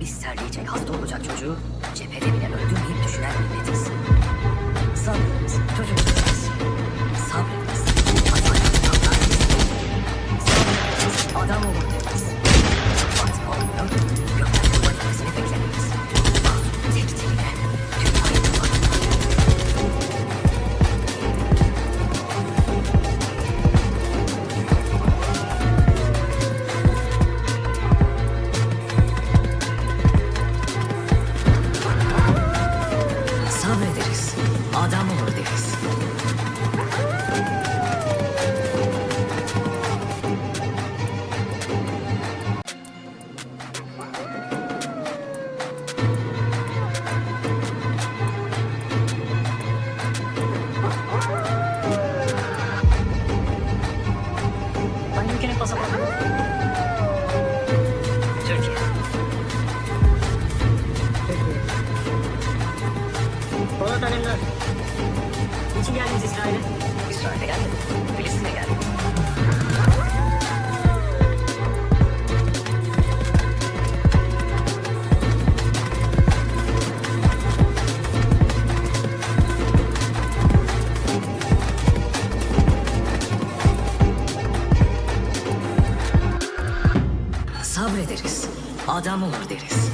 Biz terleyecek, hasta olacak çocuğu cephede deriz. Adam olur deriz. Are you gonna pass up? Alemdar. Niçin geldiniz İsrail'e? İsrail'e gelmedim. Filistin'e geldim. Sabrederiz. Adam olur deriz.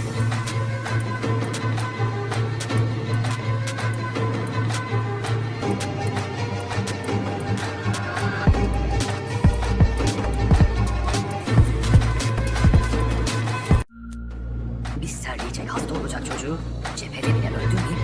Biz serleyecek hasta olacak çocuğu. Cepheden bile öldürmeyeyim